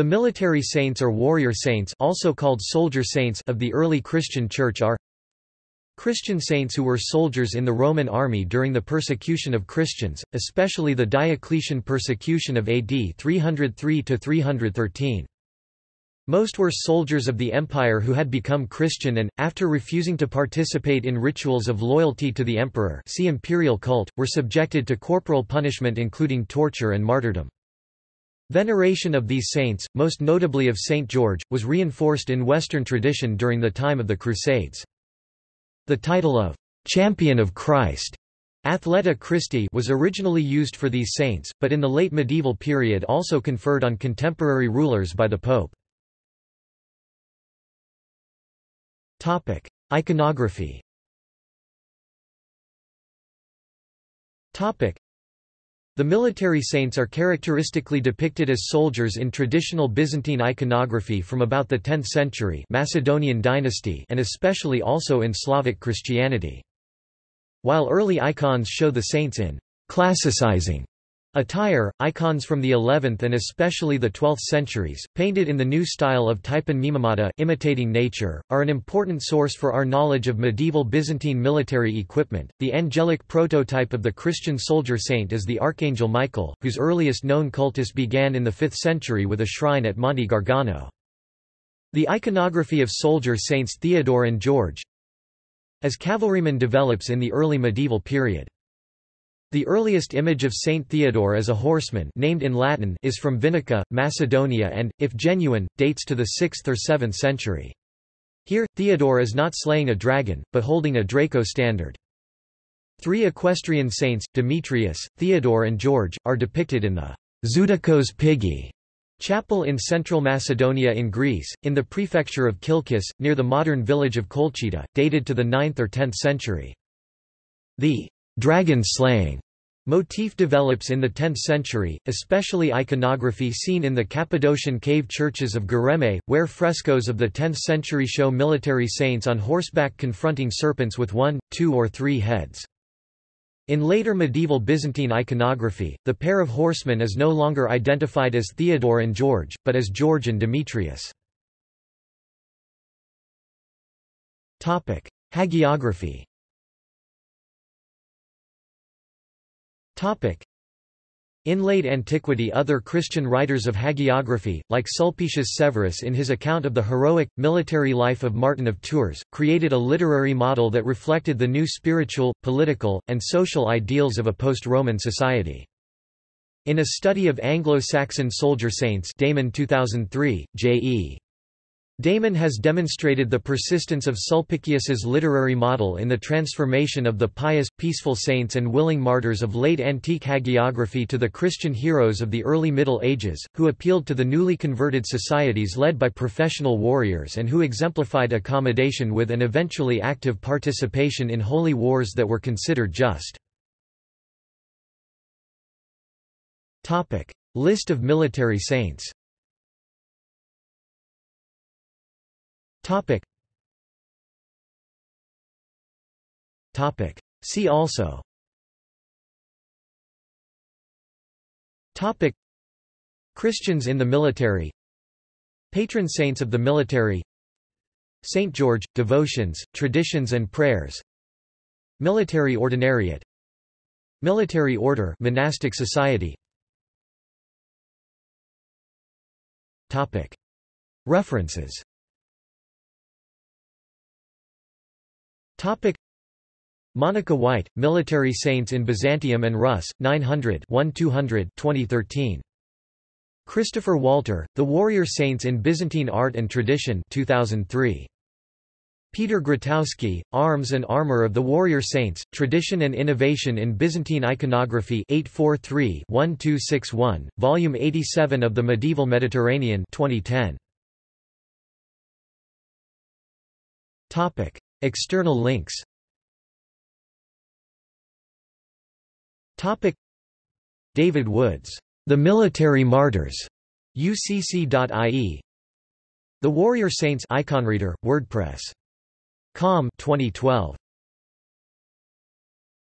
The military saints or warrior saints also called soldier saints of the early Christian Church are Christian saints who were soldiers in the Roman army during the persecution of Christians, especially the Diocletian persecution of AD 303–313. Most were soldiers of the empire who had become Christian and, after refusing to participate in rituals of loyalty to the emperor see imperial cult, were subjected to corporal punishment including torture and martyrdom. Veneration of these saints, most notably of Saint George, was reinforced in Western tradition during the time of the Crusades. The title of «Champion of Christ» Athleta Christi was originally used for these saints, but in the late medieval period also conferred on contemporary rulers by the Pope. Topic: Iconography the military saints are characteristically depicted as soldiers in traditional Byzantine iconography from about the 10th century Macedonian dynasty and especially also in Slavic Christianity. While early icons show the saints in classicizing Attire, icons from the 11th and especially the 12th centuries, painted in the new style of typon mimimata imitating nature, are an important source for our knowledge of medieval Byzantine military equipment. The angelic prototype of the Christian soldier saint is the Archangel Michael, whose earliest known cultus began in the 5th century with a shrine at Monte Gargano. The iconography of soldier saints Theodore and George as cavalryman develops in the early medieval period. The earliest image of Saint Theodore as a horseman named in Latin is from Vinica, Macedonia and, if genuine, dates to the 6th or 7th century. Here, Theodore is not slaying a dragon, but holding a Draco standard. Three equestrian saints, Demetrius, Theodore and George, are depicted in the Zoodochos Pigi chapel in central Macedonia in Greece, in the prefecture of Kilkis, near the modern village of Kolchida, dated to the 9th or 10th century. The dragon slaying motif develops in the 10th century, especially iconography seen in the Cappadocian cave churches of Göreme, where frescoes of the 10th century show military saints on horseback confronting serpents with one, two or three heads. In later medieval Byzantine iconography, the pair of horsemen is no longer identified as Theodore and George, but as George and Demetrius. Hagiography In late antiquity other Christian writers of hagiography, like Sulpicius Severus in his account of the heroic, military life of Martin of Tours, created a literary model that reflected the new spiritual, political, and social ideals of a post-Roman society. In a study of Anglo-Saxon soldier saints Damon 2003, J.E. Damon has demonstrated the persistence of Sulpicius's literary model in the transformation of the pious, peaceful saints and willing martyrs of late antique hagiography to the Christian heroes of the early Middle Ages, who appealed to the newly converted societies led by professional warriors and who exemplified accommodation with and eventually active participation in holy wars that were considered just. List of military saints Topic. Topic. See also Topic. Christians in the military Patron saints of the military Saint George, devotions, traditions and prayers Military ordinariate Military order monastic society Topic. References Topic Monica White, Military Saints in Byzantium and Rus, 900 1200 2013. Christopher Walter, The Warrior Saints in Byzantine Art and Tradition 2003. Peter Grotowski, Arms and Armor of the Warrior Saints, Tradition and Innovation in Byzantine Iconography 843-1261, Volume 87 of the Medieval Mediterranean 2010. Topic. External links. Topic. David Woods, The Military Martyrs, ucc.ie The Warrior Saints Iconreader, WordPress. Com 2012.